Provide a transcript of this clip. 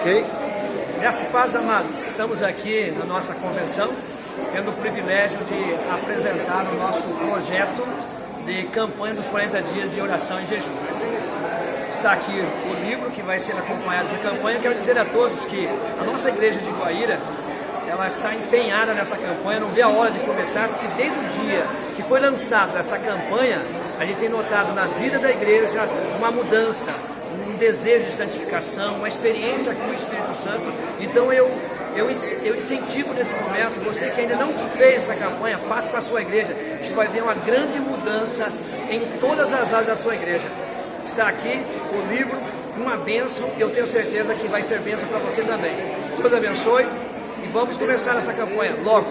Ok? Graças paz, amados. Estamos aqui na nossa convenção, tendo o privilégio de apresentar o nosso projeto de campanha dos 40 dias de oração e jejum. Está aqui o livro que vai ser acompanhado de campanha. Quero dizer a todos que a nossa igreja de Guaíra ela está empenhada nessa campanha, não vê a hora de começar, porque desde o dia que foi lançada essa campanha, a gente tem notado na vida da igreja uma mudança, um desejo de santificação, uma experiência com o Espírito Santo. Então eu, eu, eu incentivo nesse momento, você que ainda não fez essa campanha, faça com a sua igreja, você vai ver uma grande mudança em todas as áreas da sua igreja. Está aqui o livro, uma bênção, eu tenho certeza que vai ser bênção para você também. Deus abençoe vamos começar essa campanha logo.